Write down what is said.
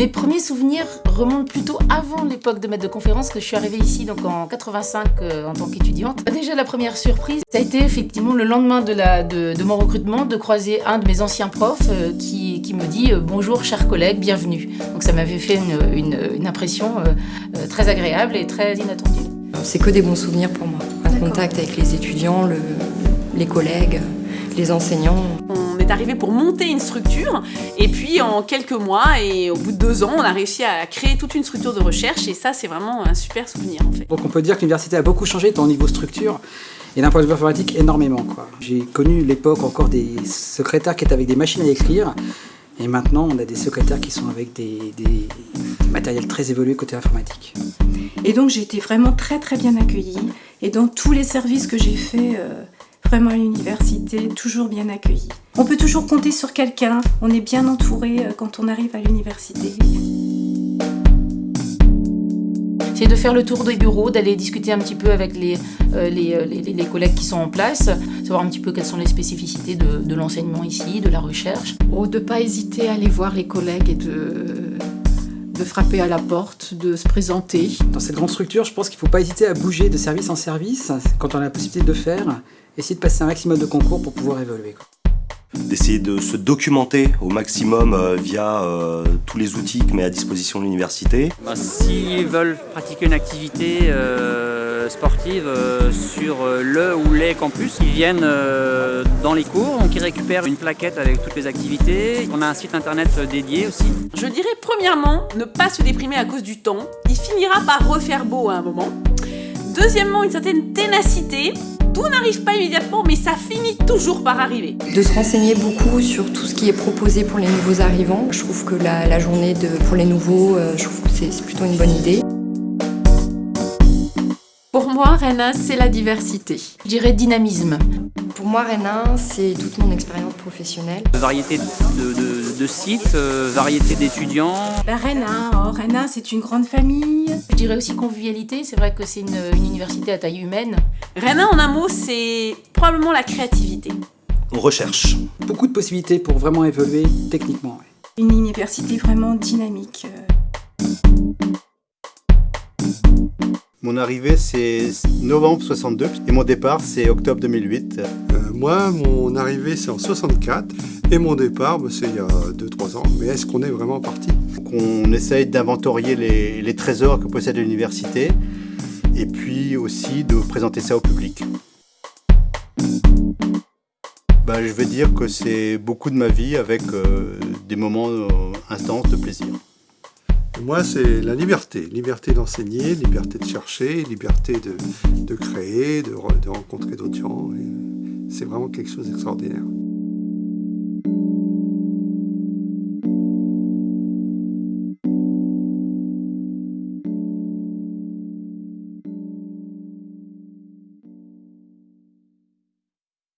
Mes premiers souvenirs remontent plutôt avant l'époque de maître de conférence, que je suis arrivée ici donc en 85 euh, en tant qu'étudiante. Déjà la première surprise, ça a été effectivement le lendemain de, la, de, mon recrutement de croiser un de mes anciens profs euh, qui, qui, me dit euh, bonjour chers collègues, bienvenue. Donc ça m'avait fait une, une, une impression très agréable et très inattendue. C'est que des bons souvenirs pour moi. Un contact avec les étudiants, le, les collègues, les enseignants arrivé pour monter une structure et puis en quelques mois et au bout de deux ans, on a réussi à créer toute une structure de recherche et ça, c'est vraiment un super souvenir en fait. Donc on peut dire que l'université a beaucoup changé tant au niveau structure et d'un point de vue informatique énormément. J'ai connu l'époque encore des secrétaires qui étaient avec des machines à écrire et maintenant on a des secrétaires qui sont avec des, des matériels très évolués côté informatique. Et donc j'ai été vraiment très très bien accueillie et dans tous les services que j'ai fait euh, vraiment à l'université, toujours bien accueilli. On peut toujours compter sur quelqu'un, on est bien entouré euh, quand on arrive à l'université. C'est de faire le tour des bureaux, d'aller discuter un petit peu avec les, euh, euh, les, les, collègues qui sont en place, savoir un petit peu quelles sont les spécificités de, de l'enseignement ici, de la recherche. Oh, de ne pas hésiter à aller voir les collègues et de, de frapper à la porte, de se présenter. Dans cette grande structure, je pense qu'il ne faut pas hésiter à bouger de service en service quand on a la possibilité de le faire essayer de passer un maximum de concours pour pouvoir évoluer. D'essayer de se documenter au maximum euh, via euh, tous les outils que met à disposition l'université. Bah, s'ils veulent pratiquer une activité euh, sportive sur le ou les campus, ils viennent dans les cours, donc ils récupèrent une plaquette avec toutes les activités. On a un site internet dédié aussi. Je dirais premièrement, ne pas se déprimer à cause du temps. Il finira par refaire beau à un moment. Deuxièmement, une certaine ténacité. Tout n'arrive pas immédiatement, mais ça finit toujours par arriver. De se renseigner beaucoup sur tout ce qui est proposé pour les nouveaux arrivants. Je trouve que la, journée de, pour les nouveaux, euh, je trouve que c'est plutôt une bonne idée. Pour moi, Rena, c'est la diversité. Je dirais dynamisme. Pour moi, Rena, c'est toute mon expérience professionnelle. Variété de, sites, euh, variété d'étudiants. La Rena, oh, c'est une grande famille. Je dirais aussi convivialité, c'est vrai que c'est une, université à taille humaine. Rena, en un mot, c'est probablement la créativité. On recherche. Beaucoup de possibilités pour vraiment évoluer techniquement. Une université vraiment dynamique. Mon arrivée, c'est novembre 62 et mon départ, c'est octobre 2008. Euh, moi, mon arrivée, c'est en 64 et mon départ, bah, c'est il y a 2-3 ans. Mais est-ce qu'on est vraiment parti? On essaye d'inventorier les, trésors que possède l'université et puis aussi de présenter ça au public. Bah, je vais dire que c'est beaucoup de ma vie avec euh, des moments euh, intenses de plaisir. Moi, c'est la liberté. Liberté d'enseigner, liberté de chercher, liberté de, créer, de rencontrer d'autres gens. C'est vraiment quelque chose d'extraordinaire.